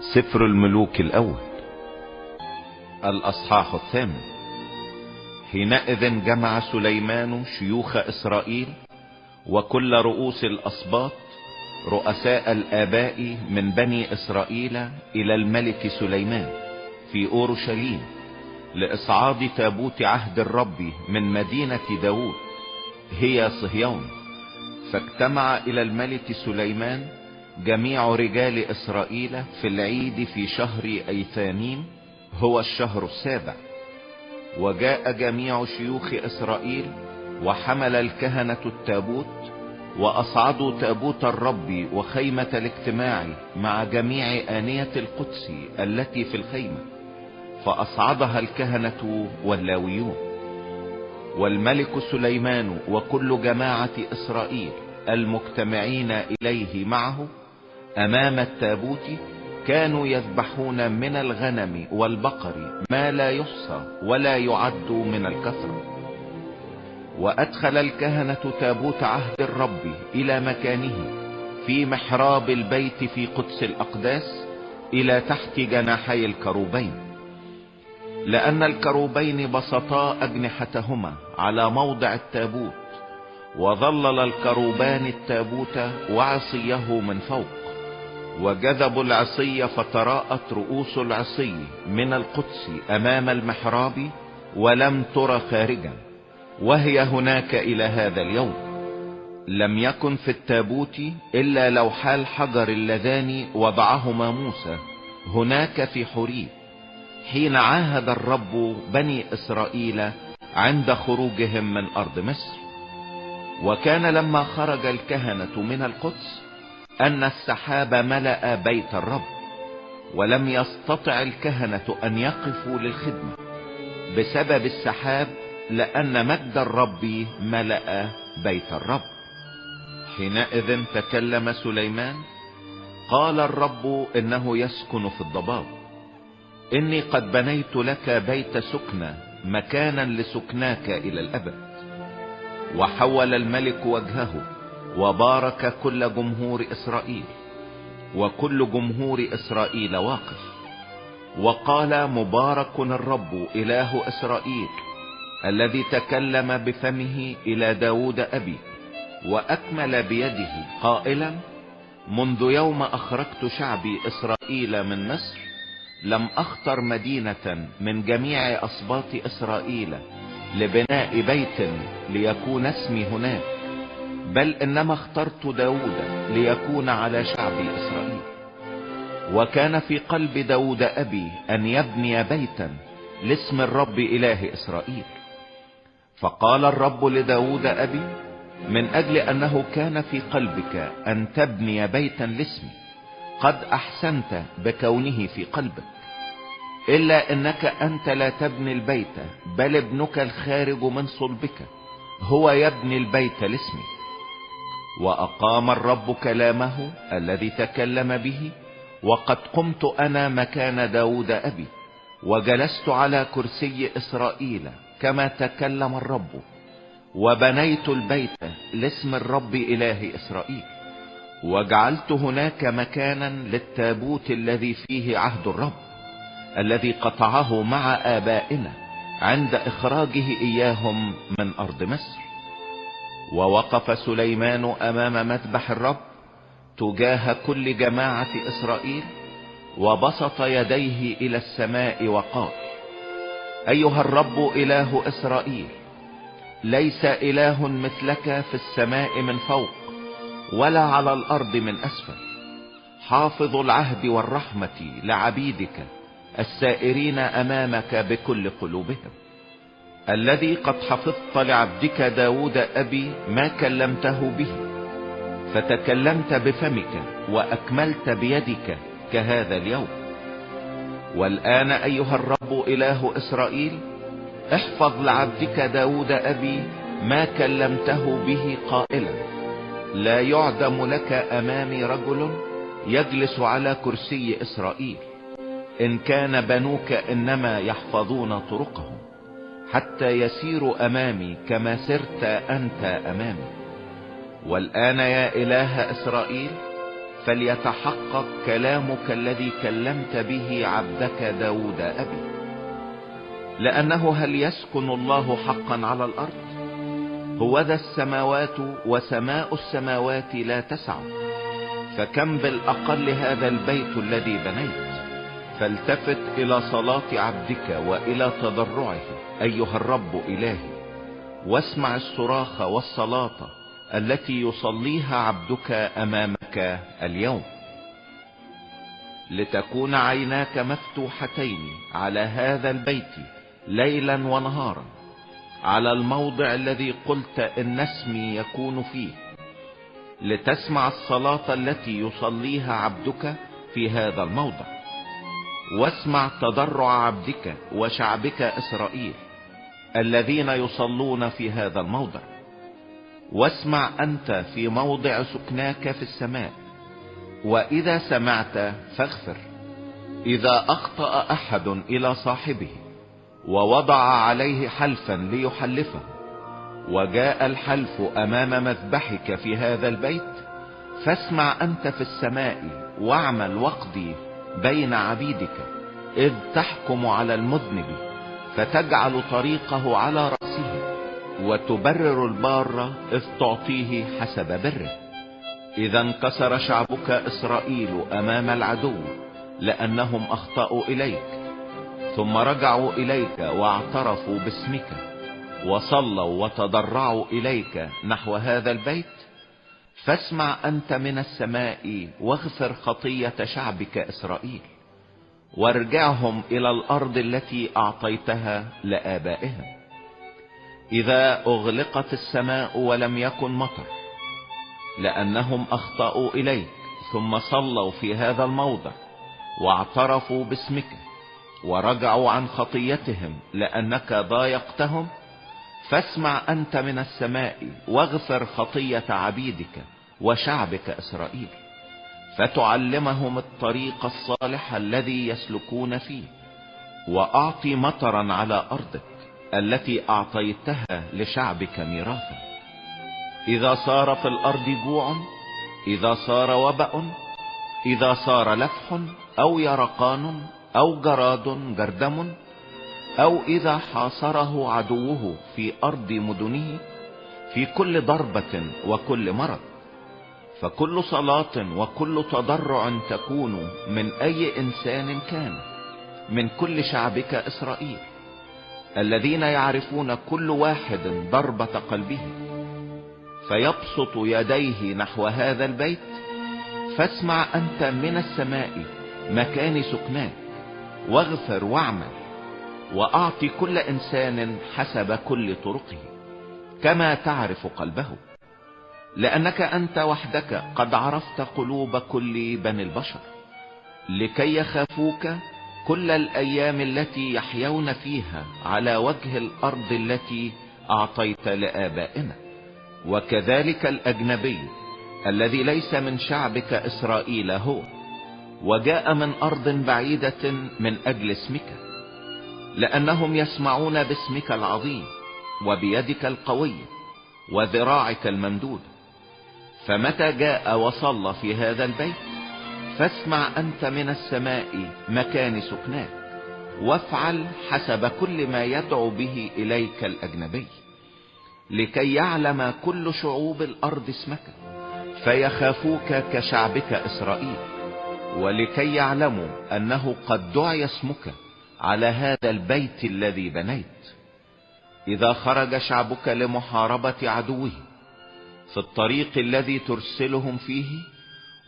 سفر الملوك الأول. الأصحاح الثامن. حينئذ جمع سليمان شيوخ إسرائيل وكل رؤوس الاسباط رؤساء الآباء من بني إسرائيل إلى الملك سليمان في أورشليم لإصعاد تابوت عهد الرب من مدينة داود هي صهيون. فاجتمع إلى الملك سليمان جميع رجال إسرائيل في العيد في شهر ايثانيم هو الشهر السابع. وجاء جميع شيوخ إسرائيل وحمل الكهنة التابوت وأصعدوا تابوت الرب وخيمة الاجتماع مع جميع آنية القدس التي في الخيمة فأصعدها الكهنة واللاويون. والملك سليمان وكل جماعة إسرائيل المجتمعين إليه معه أمام التابوت كانوا يذبحون من الغنم والبقر ما لا يحصى ولا يعد من الكثرة. وأدخل الكهنة تابوت عهد الرب إلى مكانه في محراب البيت في قدس الأقداس إلى تحت جناحي الكروبين. لأن الكروبين بسطا أجنحتهما على موضع التابوت وظلل الكروبان التابوت وعصيه من فوق. وجذبوا العصي فتراءت رؤوس العصي من القدس أمام المحراب ولم تر خارجا وهي هناك إلى هذا اليوم. لم يكن في التابوت إلا لوحا الحجر اللذان وضعهما موسى هناك في حريب حين عاهد الرب بني إسرائيل عند خروجهم من أرض مصر. وكان لما خرج الكهنة من القدس أن السحاب ملأ بيت الرب ولم يستطع الكهنة أن يقفوا للخدمة. بسبب السحاب لأن مجد الرب ملأ بيت الرب. حينئذ تكلم سليمان قال الرب إنه يسكن في الضباب. إني قد بنيت لك بيت سكنى مكانا لسكناك إلى الأبد. وحول الملك وجهه وبارك كل جمهور إسرائيل وكل جمهور إسرائيل واقف. وقال مبارك الرب إله إسرائيل الذي تكلم بفمه إلى داود أبي وأكمل بيده قائلا منذ يوم أخرجت شعبي إسرائيل من مصر لم اختر مدينة من جميع اسباط إسرائيل لبناء بيت ليكون اسمي هناك. بل إنما اخترت داود ليكون على شعب إسرائيل. وكان في قلب داود أبي أن يبني بيتا لاسم الرب إله إسرائيل. فقال الرب لداود أبي من أجل أنه كان في قلبك أن تبني بيتا لاسمي قد أحسنت بكونه في قلبك. إلا إنك أنت لا تبني البيت بل ابنك الخارج من صلبك هو يبني البيت لاسمي. وأقام الرب كلامه الذي تكلم به وقد قمت أنا مكان داود أبي وجلست على كرسي إسرائيل كما تكلم الرب وبنيت البيت لاسم الرب إله إسرائيل وجعلت هناك مكانا للتابوت الذي فيه عهد الرب الذي قطعه مع آبائنا عند إخراجه إياهم من أرض مصر. ووقف سليمان أمام مذبح الرب تجاه كل جماعة إسرائيل وبسط يديه إلى السماء وقال أيها الرب إله إسرائيل ليس إله مثلك في السماء من فوق ولا على الأرض من أسفل. حافظ العهد والرحمة لعبيدك السائرين أمامك بكل قلوبهم. الذي قد حفظت لعبدك داود أبي ما كلمته به فتكلمت بفمك وأكملت بيدك كهذا اليوم. والآن أيها الرب إله إسرائيل احفظ لعبدك داود أبي ما كلمته به قائلا لا يعدم لك أمامي رجل يجلس على كرسي إسرائيل. إن كان بنوك إنما يحفظون طرقهم. حتى يسيروا أمامي كما سرت أنت أمامي. والآن يا إله إسرائيل فليتحقق كلامك الذي كلمت به عبدك داود أبي. لأنه هل يسكن الله حقا على الأرض؟ هو ذا السماوات وسماء السماوات لا تسع. فكم بالأقل هذا البيت الذي بنيت؟ فالتفت إلى صلاة عبدك وإلى تضرعه أيها الرب إلهي. واسمع الصراخ والصلاة التي يصليها عبدك أمامك اليوم. لتكون عيناك مفتوحتين على هذا البيت ليلا ونهارا على الموضع الذي قلت إن اسمي يكون فيه. لتسمع الصلاة التي يصليها عبدك في هذا الموضع. واسمع تضرع عبدك وشعبك إسرائيل الذين يصلون في هذا الموضع. واسمع أنت في موضع سكناك في السماء وإذا سمعت فاغفر. إذا أخطأ أحد إلى صاحبه ووضع عليه حلفا ليحلفه وجاء الحلف أمام مذبحك في هذا البيت فاسمع أنت في السماء واعمل وقضي بين عبيدك إذ تحكم على المذنب فتجعل طريقه على رأسه وتبرر البار إذ تعطيه حسب بره. إذا انكسر شعبك إسرائيل أمام العدو لأنهم أخطأوا إليك. ثم رجعوا إليك واعترفوا باسمك وصلوا وتضرعوا إليك نحو هذا البيت. فاسمع أنت من السماء واغفر خطية شعبك إسرائيل. وارجعهم إلى الأرض التي أعطيتها لآبائهم. إذا أغلقت السماء ولم يكن مطر لأنهم أخطأوا إليك ثم صلوا في هذا الموضع واعترفوا باسمك ورجعوا عن خطيتهم لأنك ضايقتهم. فاسمع أنت من السماء واغفر خطية عبيدك وشعبك إسرائيل. فتعلمهم الطريق الصالح الذي يسلكون فيه وأعطي مطرا على أرضك التي أعطيتها لشعبك ميراثا. إذا صار في الأرض جوع إذا صار وبأ إذا صار لفح أو يرقان أو جراد جردم أو إذا حاصره عدوه في أرض مدنه في كل ضربة وكل مرض. فكل صلاة وكل تضرع تكون من أي إنسان كان من كل شعبك إسرائيل الذين يعرفون كل واحد ضربة قلبه. فيبسط يديه نحو هذا البيت فاسمع أنت من السماء مكان سكناك واغفر واعمل. وأعطي كل إنسان حسب كل طرقه كما تعرف قلبه. لأنك أنت وحدك قد عرفت قلوب كل بني البشر لكي يخافوك كل الأيام التي يحيون فيها على وجه الأرض التي أعطيت لآبائنا. وكذلك الأجنبي الذي ليس من شعبك إسرائيل هو وجاء من أرض بعيدة من أجل اسمك. لأنهم يسمعون باسمك العظيم وبيدك القوية وذراعك الممدود. فمتى جاء وصلى في هذا البيت؟ فاسمع أنت من السماء مكان سكناك وافعل حسب كل ما يدعو به إليك الأجنبي لكي يعلم كل شعوب الأرض اسمك فيخافوك كشعبك إسرائيل ولكي يعلموا أنه قد دعي اسمك على هذا البيت الذي بنيت. إذا خرج شعبك لمحاربة عدوه في الطريق الذي ترسلهم فيه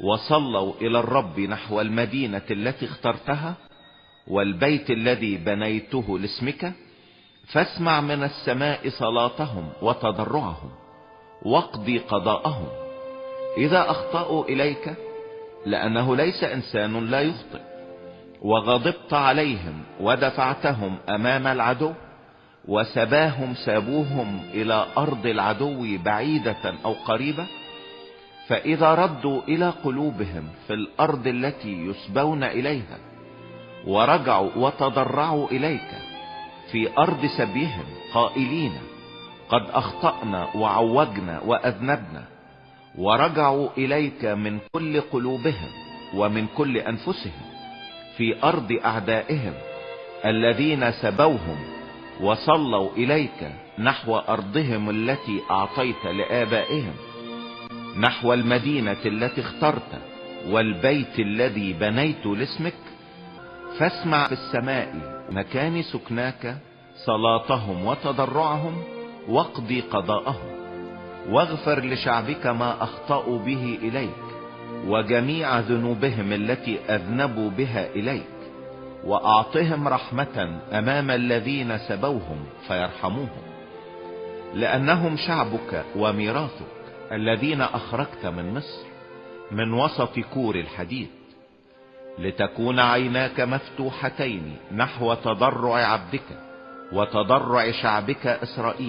وصلوا إلى الرب نحو المدينة التي اخترتها والبيت الذي بنيته لاسمك فاسمع من السماء صلاتهم وتضرعهم واقضي قضاءهم. إذا أخطأوا إليك لأنه ليس إنسان لا يخطئ. وغضبت عليهم ودفعتهم أمام العدو وسباهم سابوهم إلى أرض العدو بعيدة أو قريبة فإذا ردوا إلى قلوبهم في الأرض التي يسبون إليها ورجعوا وتضرعوا إليك في أرض سبيهم قائلين قد أخطأنا وعوجنا وأذنبنا ورجعوا إليك من كل قلوبهم ومن كل أنفسهم. في أرض أعدائهم الذين سبوهم وصلوا إليك نحو أرضهم التي أعطيت لآبائهم نحو المدينة التي اخترت والبيت الذي بنيت لاسمك. فاسمع في السماء مكان سكناك صلاتهم وتضرعهم واقضي قضاءهم واغفر لشعبك ما أخطأوا به إليك. وجميع ذنوبهم التي أذنبوا بها إليك وأعطهم رحمة أمام الذين سبوهم فيرحموهم. لأنهم شعبك وميراثك الذين أخرجت من مصر من وسط كور الحديد. لتكون عيناك مفتوحتين نحو تضرع عبدك وتضرع شعبك إسرائيل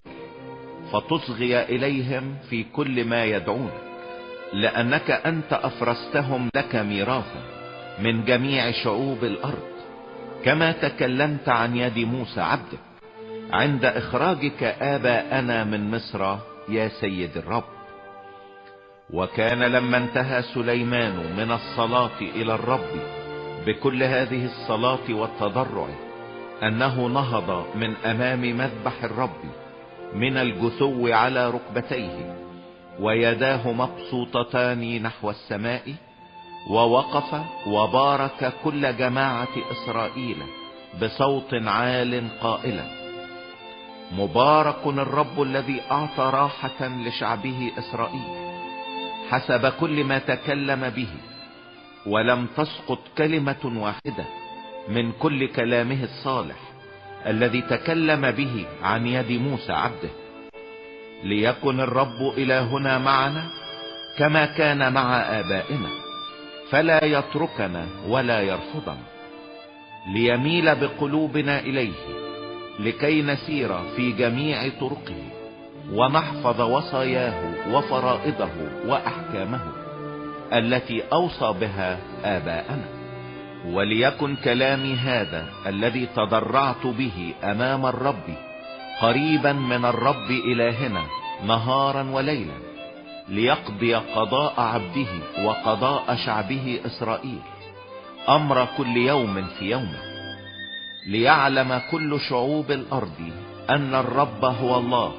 فتصغي إليهم في كل ما يدعونك لأنك أنت أفرستهم لك ميراثا من جميع شعوب الأرض كما تكلمت عن يد موسى عبدك. عند إخراجك آباءنا من مصر يا سيد الرب. وكان لما انتهى سليمان من الصلاة إلى الرب بكل هذه الصلاة والتضرع أنه نهض من أمام مذبح الرب من الجثو على ركبتيه. ويداه مبسوطتان نحو السماء ووقف وبارك كل جماعة إسرائيل بصوت عال قائلا مبارك الرب الذي أعطى راحة لشعبه إسرائيل حسب كل ما تكلم به ولم تسقط كلمة واحدة من كل كلامه الصالح الذي تكلم به عن يد موسى عبده. ليكن الرب إلهنا معنا كما كان مع آبائنا فلا يتركنا ولا يرفضنا. ليميل بقلوبنا إليه لكي نسير في جميع طرقه ونحفظ وصاياه وفرائضه وأحكامه التي أوصى بها آباءنا. وليكن كلامي هذا الذي تضرعت به أمام الرب قريبا من الرب إلهنا نهارا وليلا ليقضي قضاء عبده وقضاء شعبه إسرائيل. أمر كل يوم في يومه. ليعلم كل شعوب الأرض أن الرب هو الله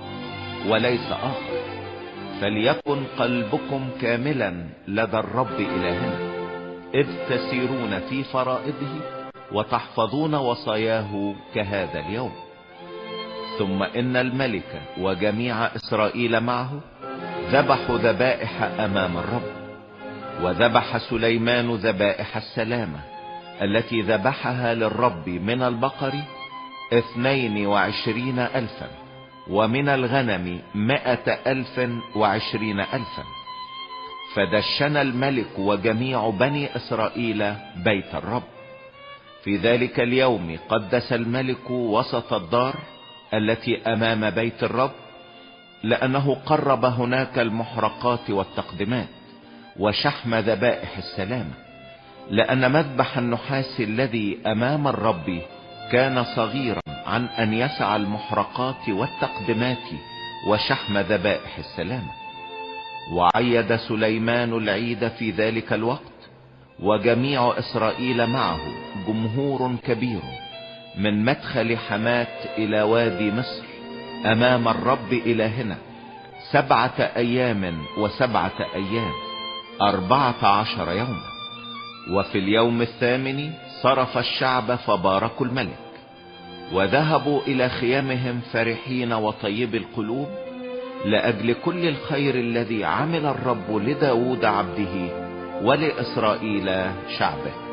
وليس آخر. فليكن قلبكم كاملا لدى الرب إلهنا. إذ تسيرون في فرائضه وتحفظون وصاياه كهذا اليوم. ثم إن الملك وجميع إسرائيل معه ذبحوا ذبائح أمام الرب وذبح سليمان ذبائح السلامة التي ذبحها للرب من البقر اثنين وعشرين الفا ومن الغنم مائة ألف وعشرين الفا. فدشن الملك وجميع بني إسرائيل بيت الرب. في ذلك اليوم قدس الملك وسط الدار التي أمام بيت الرب لأنه قرب هناك المحرقات والتقدمات وشحم ذبائح السلامة لأن مذبح النحاس الذي أمام الرب كان صغيرا عن أن يسع المحرقات والتقدمات وشحم ذبائح السلامة وعيد سليمان العيد في ذلك الوقت وجميع إسرائيل معه جمهور كبير. من مدخل حمات إلى وادي مصر أمام الرب إلهنا سبعة أيام وسبعة أيام أربعة عشر يوما. وفي اليوم الثامن صرف الشعب فباركوا الملك وذهبوا إلى خيامهم فرحين وطيب القلوب لأجل كل الخير الذي عمل الرب لداود عبده ولإسرائيل شعبه.